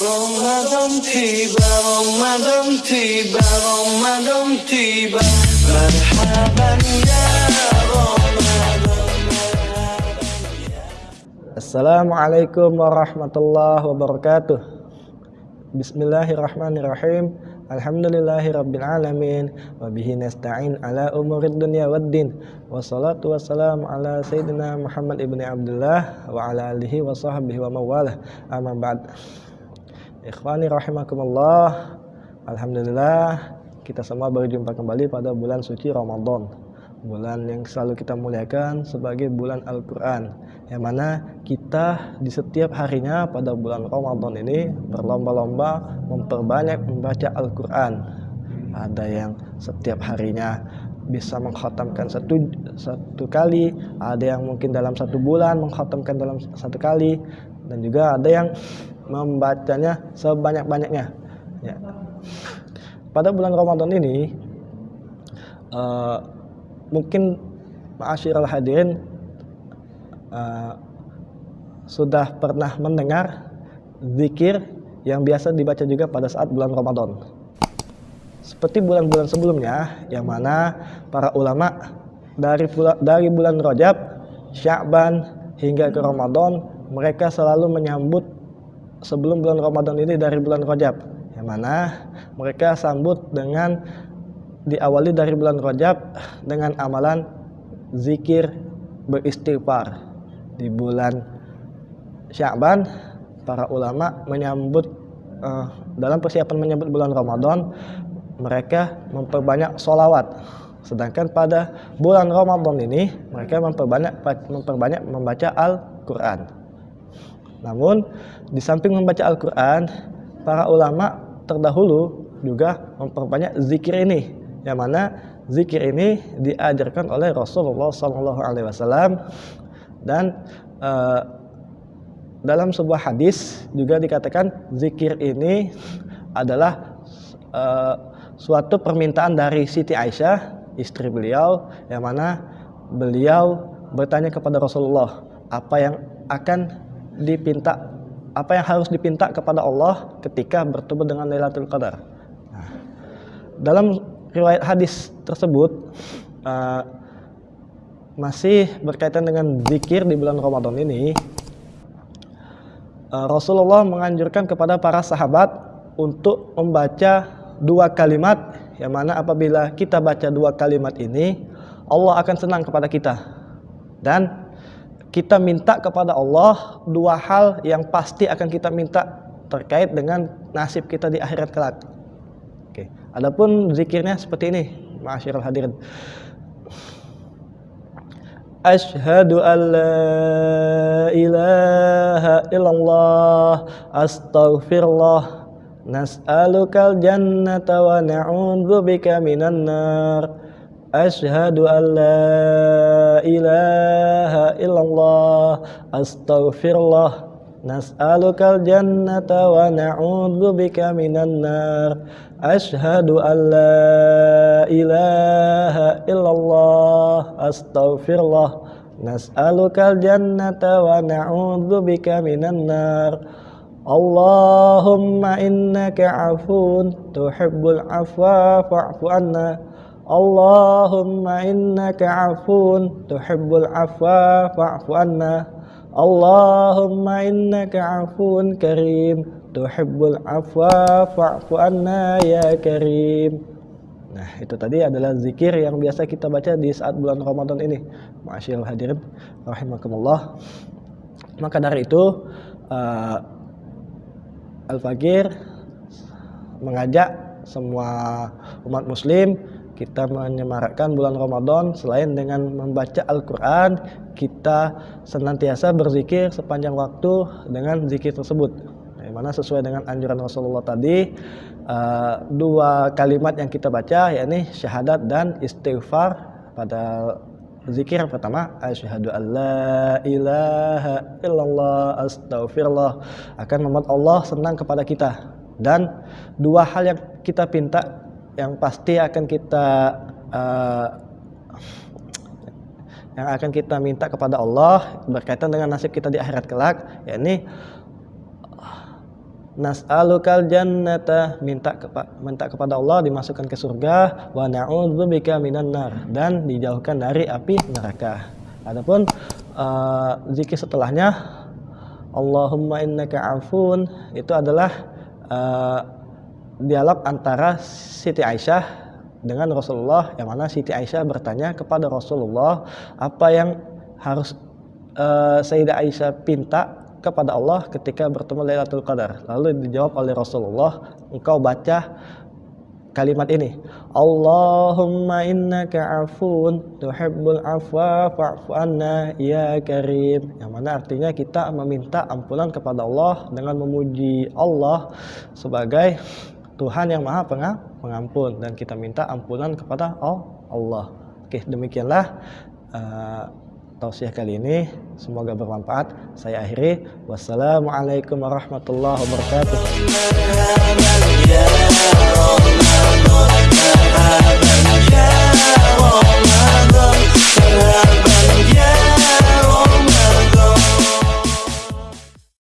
Ramadan tiba, Ramadan tiba, Ramadan tiba Marhaban ya Assalamualaikum warahmatullahi wabarakatuh Bismillahirrahmanirrahim Alhamdulillahi rabbil alamin Wabihi nasta'in ala umurid dunia waddin Wassalatu wassalamu ala sayyidina Muhammad ibni Abdullah Wa ala alihi wa sahbihi wa mawalah Amma ba'd Ikhwani rahimakumullah. Alhamdulillah kita semua berjumpa kembali pada bulan suci Ramadan. Bulan yang selalu kita muliakan sebagai bulan Al-Quran Yang mana kita di setiap harinya pada bulan Ramadan ini Berlomba-lomba memperbanyak membaca Al-Quran. Ada yang setiap harinya bisa mengkhatamkan satu satu kali, ada yang mungkin dalam satu bulan mengkhatamkan dalam satu kali, dan juga ada yang membacanya sebanyak-banyaknya. Ya. Pada bulan Ramadan ini, uh, mungkin al hadirin uh, sudah pernah mendengar zikir yang biasa dibaca juga pada saat bulan Ramadan. Seperti bulan-bulan sebelumnya, yang mana para ulama dari dari bulan Rajab, Sya'ban hingga ke Ramadan, mereka selalu menyambut sebelum bulan Ramadan ini dari bulan Rajab. Yang mana mereka sambut dengan diawali dari bulan Rajab dengan amalan zikir beristighfar. Di bulan Sya'ban para ulama menyambut uh, dalam persiapan menyambut bulan Ramadan mereka memperbanyak solawat sedangkan pada bulan Ramadan ini mereka memperbanyak memperbanyak membaca Al-Quran. Namun di samping membaca Al-Quran, para ulama terdahulu juga memperbanyak zikir ini, yang mana zikir ini diajarkan oleh Rasulullah SAW dan uh, dalam sebuah hadis juga dikatakan zikir ini adalah uh, suatu permintaan dari Siti Aisyah istri beliau yang mana beliau bertanya kepada Rasulullah apa yang akan dipinta apa yang harus dipinta kepada Allah ketika bertemu dengan Lailatul Qadar. Nah, dalam riwayat hadis tersebut uh, masih berkaitan dengan zikir di bulan Ramadan ini uh, Rasulullah menganjurkan kepada para sahabat untuk membaca dua kalimat yang mana apabila kita baca dua kalimat ini Allah akan senang kepada kita dan kita minta kepada Allah dua hal yang pasti akan kita minta terkait dengan nasib kita di akhirat kelak. Oke. Adapun zikirnya seperti ini, Ma'asyiral hadirin. Ashhadu an la ilaha illallah astaghfirullah nas'alukal jannata wa na'udzubika minan nar. Ashhadu an la ilaha illallah. Astaghfirullah. Nas'alukal jannata wa na'udzu bika minan nar. Ashhadu an la ilaha illallah. Astaghfirullah. Nas'alukal jannata wa na'udzu bika minan nar Allahumma innaka afun tuhibbul afwa fa'fu anna. Allahumma innaka afun tuhibbul afwa fa'fu anna. Allahumma innaka afun karim tuhibbul afwa fa'fu anna ya karim. Nah itu tadi adalah zikir yang biasa kita baca di saat bulan Ramadan ini. Masyaallah hadirin rahimakumullah. Maka dari itu uh, Al-Fakir mengajak semua umat muslim kita menyemarakkan bulan Ramadan. Selain dengan membaca Al-Quran kita senantiasa berzikir sepanjang waktu dengan zikir tersebut. Mana sesuai dengan anjuran Rasulullah tadi uh, dua kalimat yang kita baca yakni syahadat dan istighfar pada zikir pertama asyhadu alla ilaha illallah astaghfirullah akan membuat Allah senang kepada kita. Dan dua hal yang kita pinta yang pasti akan kita uh, yang akan kita minta kepada Allah berkaitan dengan nasib kita di akhirat kelak yakni nas'alukal jannata. Minta kepa minta kepada Allah dimasukkan ke surga. Wa na'udzubika minan nar. Dan dijauhkan dari api neraka. Adapun uh, zikir setelahnya Allahumma innaka afun itu adalah uh, dialog antara Siti Aisyah dengan Rasulullah. Yang mana Siti Aisyah bertanya kepada Rasulullah apa yang harus uh, Sayyidah Aisyah pinta kepada Allah ketika bertemu Lailatul Qadar. Lalu dijawab oleh Rasulullah, engkau baca kalimat ini. Allahumma innaka afun tuhibbul afwa fa'fu anna ya karim. Yang mana artinya kita meminta ampunan kepada Allah dengan memuji Allah sebagai Tuhan yang maha pengampun dan kita minta ampunan kepada Allah. Oke, demikianlah uh, tausiah kali ini. Semoga bermanfaat. Saya akhiri. Wassalamualaikum warahmatullahi wabarakatuh.